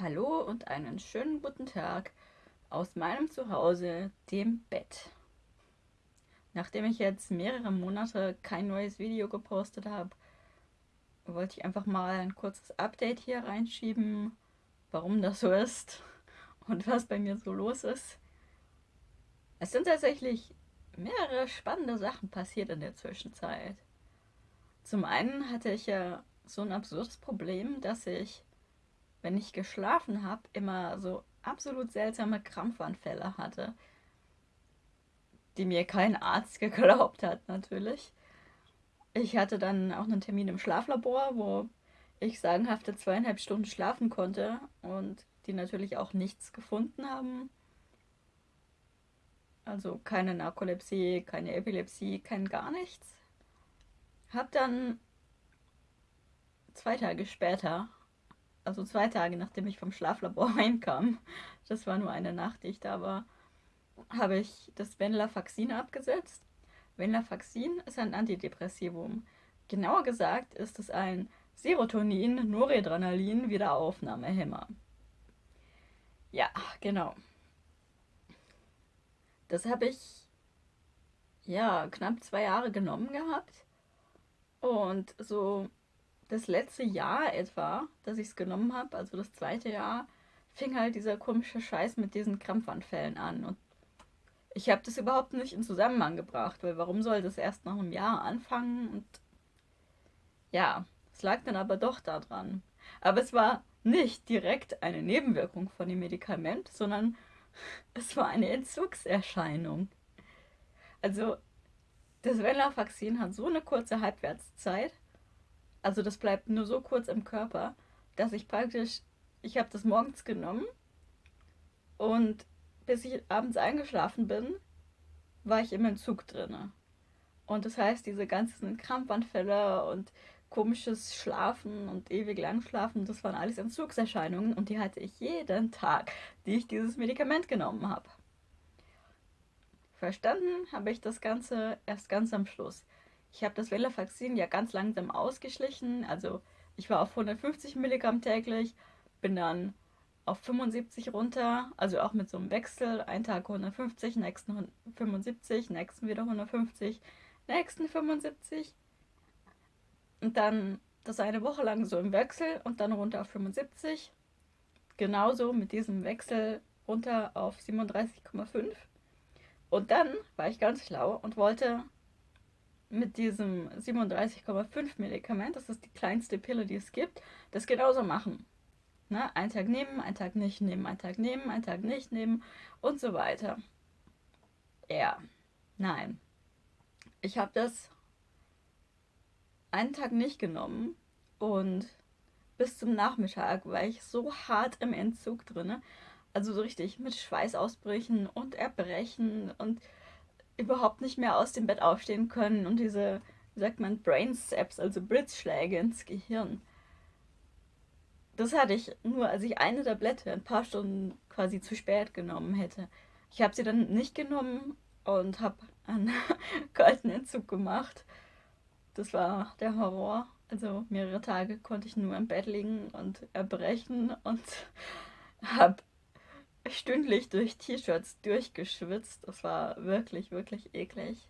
Hallo und einen schönen guten Tag aus meinem Zuhause, dem Bett. Nachdem ich jetzt mehrere Monate kein neues Video gepostet habe, wollte ich einfach mal ein kurzes Update hier reinschieben, warum das so ist und was bei mir so los ist. Es sind tatsächlich mehrere spannende Sachen passiert in der Zwischenzeit. Zum einen hatte ich ja so ein absurdes Problem, dass ich, wenn ich geschlafen habe, immer so absolut seltsame Krampfanfälle hatte, die mir kein Arzt geglaubt hat natürlich. Ich hatte dann auch einen Termin im Schlaflabor, wo ich sagenhafte zweieinhalb Stunden schlafen konnte und die natürlich auch nichts gefunden haben. Also keine Narkolepsie, keine Epilepsie, kein gar nichts. Hab dann zwei Tage später, also zwei Tage nachdem ich vom Schlaflabor reinkam, das war nur eine Nacht, die ich da war, habe ich das Venlafaxin abgesetzt. Venlafaxin ist ein Antidepressivum. Genauer gesagt ist es ein Serotonin-Noradrenalin-Wiederaufnahmehemmer. Ja, genau. Das habe ich ja knapp zwei Jahre genommen gehabt. Und so das letzte Jahr etwa, dass ich es genommen habe, also das zweite Jahr, fing halt dieser komische Scheiß mit diesen Krampfanfällen an. Und ich habe das überhaupt nicht in Zusammenhang gebracht, weil warum soll das erst nach einem Jahr anfangen? Und ja, es lag dann aber doch daran. Aber es war nicht direkt eine Nebenwirkung von dem Medikament, sondern es war eine Entzugserscheinung. Also das Venlafaxin hat so eine kurze Halbwertszeit, also das bleibt nur so kurz im Körper, dass ich praktisch, ich habe das morgens genommen und bis ich abends eingeschlafen bin, war ich im Entzug drin. Und das heißt, diese ganzen Krampfanfälle und komisches Schlafen und ewig lang Schlafen, das waren alles Entzugserscheinungen und die hatte ich jeden Tag, die ich dieses Medikament genommen habe. Verstanden habe ich das Ganze erst ganz am Schluss. Ich habe das Venlafaxin ja ganz langsam ausgeschlichen. Also ich war auf 150 Milligramm täglich, bin dann auf 75 runter, also auch mit so einem Wechsel. Ein Tag 150, nächsten 75, nächsten wieder 150, nächsten 75. Und dann das eine Woche lang so im Wechsel und dann runter auf 75. Genauso mit diesem Wechsel runter auf 37,5. Und dann war ich ganz schlau und wollte mit diesem 37,5 Medikament, das ist die kleinste Pille, die es gibt, das genauso machen. Ne? Einen Tag nehmen, einen Tag nicht nehmen, einen Tag nehmen, einen Tag nicht nehmen und so weiter. Ja, nein. Ich habe das einen Tag nicht genommen und bis zum Nachmittag war ich so hart im Entzug drin. Also so richtig mit Schweißausbrüchen und Erbrechen und überhaupt nicht mehr aus dem Bett aufstehen können und diese, wie sagt man, Brain Saps, also Blitzschläge ins Gehirn. Das hatte ich nur, als ich eine Tablette ein paar Stunden quasi zu spät genommen hätte. Ich habe sie dann nicht genommen und habe einen kalten Entzug gemacht. Das war der Horror. Also mehrere Tage konnte ich nur im Bett liegen und erbrechen und habe stündlich durch T-Shirts durchgeschwitzt. Das war wirklich, wirklich eklig.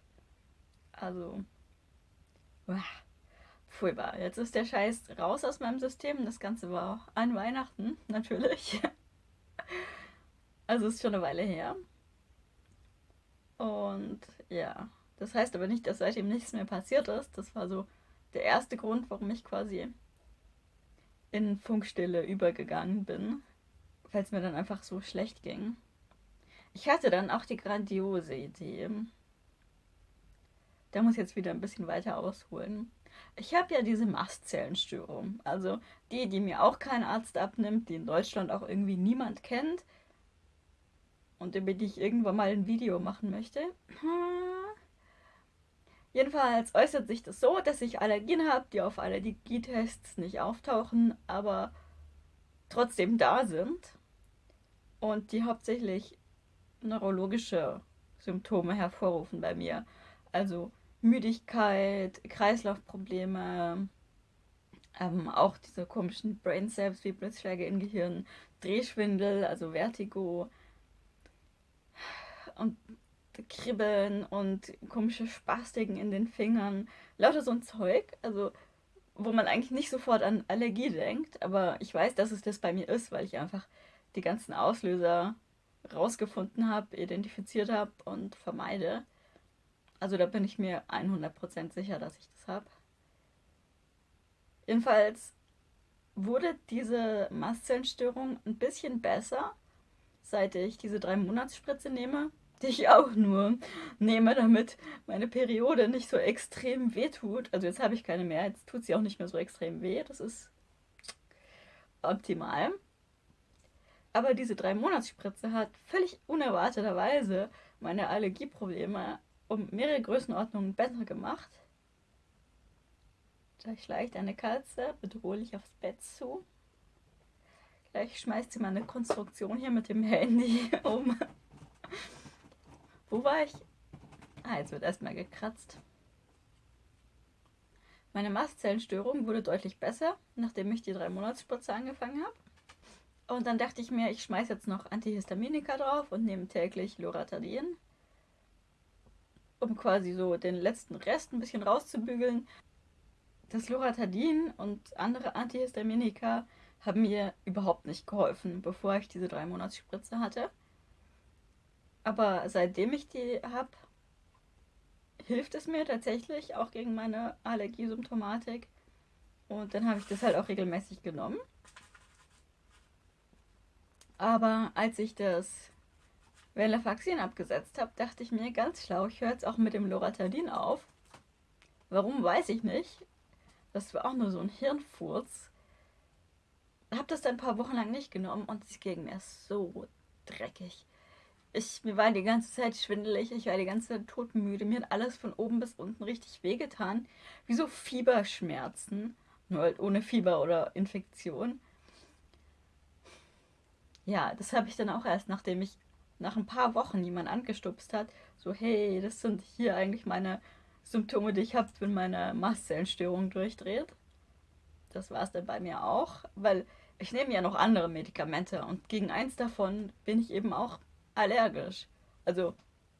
Also, uah, furchtbar. Jetzt ist der Scheiß raus aus meinem System. Das Ganze war an Weihnachten, natürlich. Also ist schon eine Weile her. Und ja, das heißt aber nicht, dass seitdem nichts mehr passiert ist. Das war so der erste Grund, warum ich quasi in Funkstille übergegangen bin weil es mir dann einfach so schlecht ging. Ich hatte dann auch die grandiose Idee. Da muss ich jetzt wieder ein bisschen weiter ausholen. Ich habe ja diese Mastzellenstörung. Also die, die mir auch kein Arzt abnimmt, die in Deutschland auch irgendwie niemand kennt. Und über die ich irgendwann mal ein Video machen möchte. Jedenfalls äußert sich das so, dass ich Allergien habe, die auf Allergietests nicht auftauchen, aber trotzdem da sind und die hauptsächlich neurologische Symptome hervorrufen bei mir. Also Müdigkeit, Kreislaufprobleme, Ähm, auch diese komischen Brain Cells wie Blitzschläge im Gehirn, Drehschwindel, also Vertigo und Kribbeln und komische Spastiken in den Fingern. Lauter so ein Zeug, also wo man eigentlich nicht sofort an Allergie denkt, aber ich weiß, dass es das bei mir ist, weil ich einfach die ganzen Auslöser rausgefunden habe, identifiziert habe und vermeide. Also da bin ich mir 100% sicher, dass ich das habe. Jedenfalls wurde diese Mastzellenstörung ein bisschen besser, seit ich diese drei Monatsspritze nehme, die ich auch nur nehme, damit meine Periode nicht so extrem weh tut. Also jetzt habe ich keine mehr, jetzt tut sie auch nicht mehr so extrem weh. Das ist optimal. Aber diese drei Monatsspritze hat völlig unerwarteterweise meine Allergieprobleme um mehrere Größenordnungen besser gemacht. Da schleicht eine Katze bedrohlich aufs Bett zu. Gleich schmeißt sie meine Konstruktion hier mit dem Handy um. Wo war ich? Ah, jetzt wird erstmal gekratzt. Meine Mastzellenstörung wurde deutlich besser, nachdem ich die drei Monatsspritze angefangen habe. Und dann dachte ich mir, ich schmeiße jetzt noch Antihistaminika drauf und nehme täglich Loratadin, um quasi so den letzten Rest ein bisschen rauszubügeln das Loratadin und andere Antihistaminika haben mir überhaupt nicht geholfen, bevor ich diese drei Monatsspritze hatte. Aber seitdem ich die habe, hilft es mir tatsächlich auch gegen meine Allergiesymptomatik. Und dann habe ich das halt auch regelmäßig genommen. Aber als ich das Venlafaxin abgesetzt habe, dachte ich mir ganz schlau, ich höre jetzt auch mit dem Loratadin auf. Warum weiß ich nicht. Das war auch nur so ein Hirnfurz. Hab das dann ein paar Wochen lang nicht genommen und es ging mir so dreckig. Ich, mir war die ganze Zeit schwindelig, ich war die ganze Zeit todmüde, mir hat alles von oben bis unten richtig wehgetan. Wie so Fieberschmerzen, nur halt ohne Fieber oder Infektion. Ja, das habe ich dann auch erst, nachdem ich nach ein paar Wochen jemand angestupst hat, so hey, das sind hier eigentlich meine Symptome, die ich habe, wenn meine Mastzellenstörung durchdreht. Das war es dann bei mir auch, weil ich nehme ja noch andere Medikamente und gegen eins davon bin ich eben auch allergisch. Also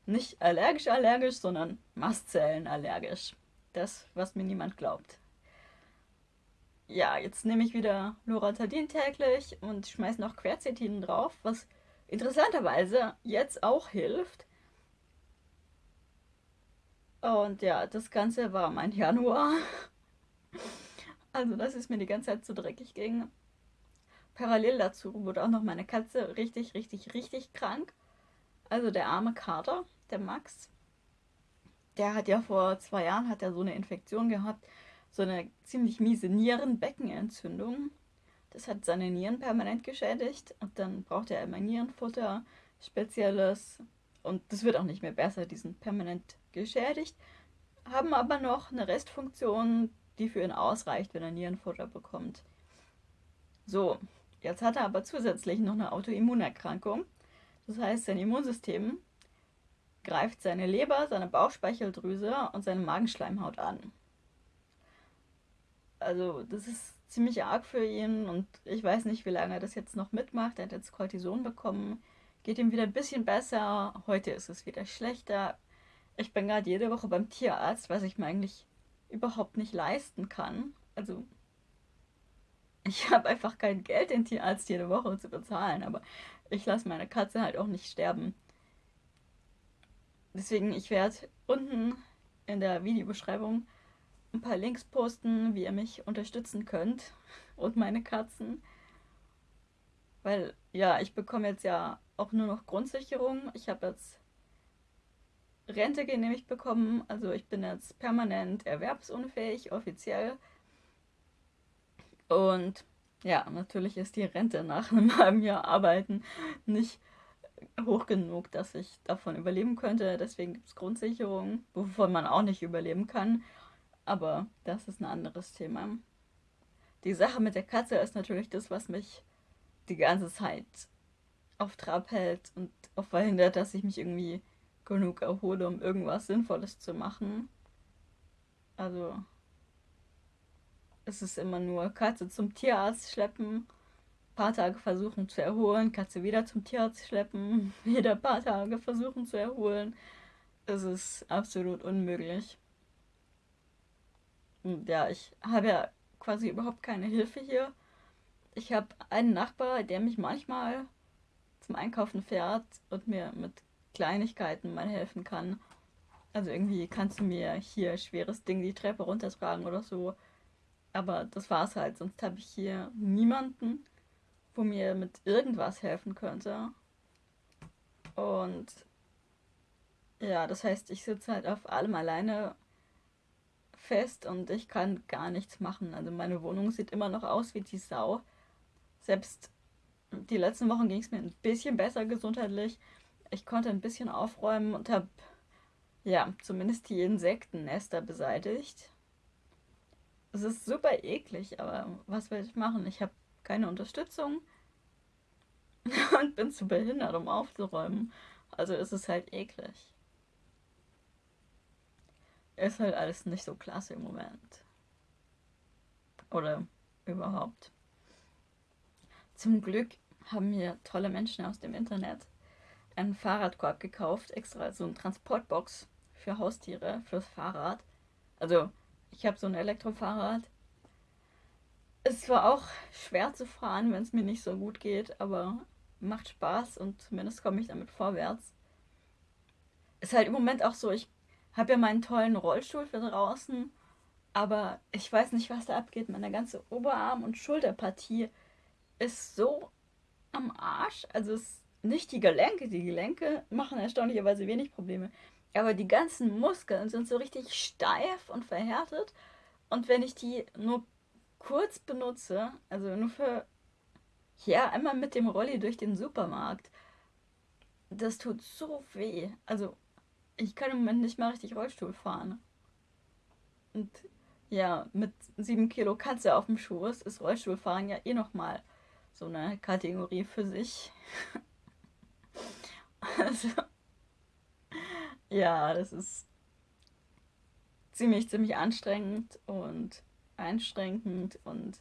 nicht allergisch allergisch, sondern Mastzellen allergisch. Das, was mir niemand glaubt. Ja, jetzt nehme ich wieder Loratadin täglich und schmeiße noch Quercetin drauf, was interessanterweise jetzt auch hilft, und ja, das Ganze war mein Januar. Also, dass es mir die ganze Zeit zu dreckig ging. Parallel dazu wurde auch noch meine Katze richtig, richtig, richtig krank. Also der arme Kater, der Max, der hat ja vor zwei Jahren hat er so eine Infektion gehabt, so eine ziemlich miese Nierenbeckenentzündung. Das hat seine Nieren permanent geschädigt und dann braucht er immer Nierenfutter, spezielles. Und das wird auch nicht mehr besser, die sind permanent geschädigt, haben aber noch eine Restfunktion, die für ihn ausreicht, wenn er Nierenfutter bekommt. So, jetzt hat er aber zusätzlich noch eine Autoimmunerkrankung. Das heißt, sein Immunsystem greift seine Leber, seine Bauchspeicheldrüse und seine Magenschleimhaut an. Also das ist ziemlich arg für ihn und ich weiß nicht, wie lange er das jetzt noch mitmacht. Er hat jetzt Cortison bekommen, geht ihm wieder ein bisschen besser. Heute ist es wieder schlechter. Ich bin gerade jede Woche beim Tierarzt, was ich mir eigentlich überhaupt nicht leisten kann. Also ich habe einfach kein Geld, den Tierarzt jede Woche zu bezahlen, aber ich lasse meine Katze halt auch nicht sterben. Deswegen, ich werde unten in der Videobeschreibung ein paar Links posten, wie ihr mich unterstützen könnt und meine Katzen. Weil, ja, ich bekomme jetzt ja auch nur noch Grundsicherung. Ich habe jetzt Rente genehmigt bekommen. Also ich bin jetzt permanent erwerbsunfähig, offiziell. Und ja, natürlich ist die Rente nach einem halben Jahr Arbeiten nicht hoch genug, dass ich davon überleben könnte. Deswegen gibt es Grundsicherung, wovon man auch nicht überleben kann. Aber das ist ein anderes Thema. Die Sache mit der Katze ist natürlich das, was mich die ganze Zeit auf Trab hält und auch verhindert, dass ich mich irgendwie genug erhole, um irgendwas Sinnvolles zu machen. Also, es ist immer nur Katze zum Tierarzt schleppen, paar Tage versuchen zu erholen, Katze wieder zum Tierarzt schleppen, wieder paar Tage versuchen zu erholen. Es ist absolut unmöglich. Und ja, ich habe ja quasi überhaupt keine Hilfe hier. Ich habe einen Nachbar, der mich manchmal zum Einkaufen fährt und mir mit Kleinigkeiten mal helfen kann. Also irgendwie kannst du mir hier schweres Ding die Treppe runtertragen oder so. Aber das war's halt. Sonst habe ich hier niemanden, wo mir mit irgendwas helfen könnte. Und ja, das heißt, ich sitze halt auf allem alleine fest und ich kann gar nichts machen. Also meine Wohnung sieht immer noch aus wie die Sau. Selbst die letzten Wochen ging es mir ein bisschen besser gesundheitlich. Ich konnte ein bisschen aufräumen und habe ja zumindest die Insektennester beseitigt. Es ist super eklig, aber was will ich machen? Ich habe keine Unterstützung und bin zu behindert, um aufzuräumen. Also ist es halt eklig. Ist halt alles nicht so klasse im Moment. Oder überhaupt. Zum Glück haben mir tolle Menschen aus dem Internet einen Fahrradkorb gekauft, extra so eine Transportbox für Haustiere, fürs Fahrrad. Also, ich habe so ein Elektrofahrrad. Es war auch schwer zu fahren, wenn es mir nicht so gut geht, aber macht Spaß und zumindest komme ich damit vorwärts. Ist halt im Moment auch so, ich habe ja meinen tollen Rollstuhl für draußen, aber ich weiß nicht, was da abgeht. Meine ganze Oberarm- und Schulterpartie ist so am Arsch. Also es nicht die Gelenke. Die Gelenke machen erstaunlicherweise wenig Probleme. Aber die ganzen Muskeln sind so richtig steif und verhärtet. Und wenn ich die nur kurz benutze, also nur für, ja, einmal mit dem Rolli durch den Supermarkt, das tut so weh. Also ich kann im Moment nicht mal richtig Rollstuhl fahren. Und ja, mit sieben Kilo Katze auf dem Schoß ist Rollstuhlfahren ja eh nochmal so eine Kategorie für sich. also, ja, das ist ziemlich, ziemlich anstrengend und einschränkend und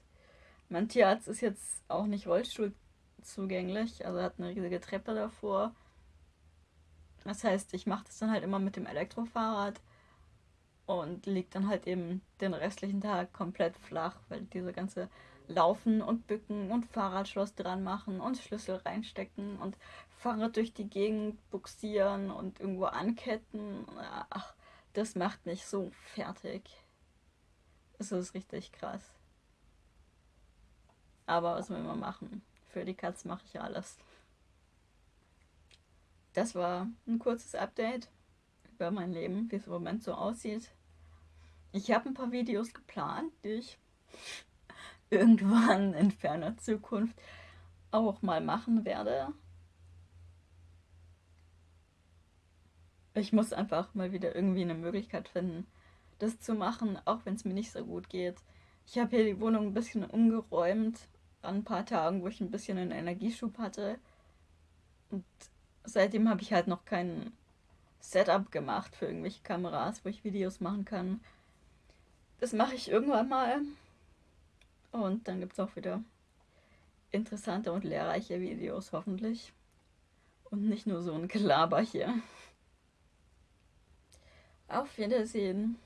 mein Tierarzt ist jetzt auch nicht Rollstuhl zugänglich, also hat eine riesige Treppe davor. Das heißt, ich mache das dann halt immer mit dem Elektrofahrrad und liegt dann halt eben den restlichen Tag komplett flach, weil diese ganze Laufen und Bücken und Fahrradschloss dran machen und Schlüssel reinstecken und Fahrrad durch die Gegend buxieren und irgendwo anketten. Ach, das macht mich so fertig. Es ist richtig krass. Aber was will man machen? Für die Katz mache ich alles. Das war ein kurzes Update über mein Leben, wie es im Moment so aussieht. Ich habe ein paar Videos geplant, die ich irgendwann in ferner Zukunft auch mal machen werde. Ich muss einfach mal wieder irgendwie eine Möglichkeit finden, das zu machen, auch wenn es mir nicht so gut geht. Ich habe hier die Wohnung ein bisschen umgeräumt an ein paar Tagen, wo ich ein bisschen einen Energieschub hatte. Und seitdem habe ich halt noch kein Setup gemacht für irgendwelche Kameras, wo ich Videos machen kann. Das mache ich irgendwann mal. Und dann gibt es auch wieder interessante und lehrreiche Videos, hoffentlich. Und nicht nur so ein Gelaber hier. Auf Wiedersehen.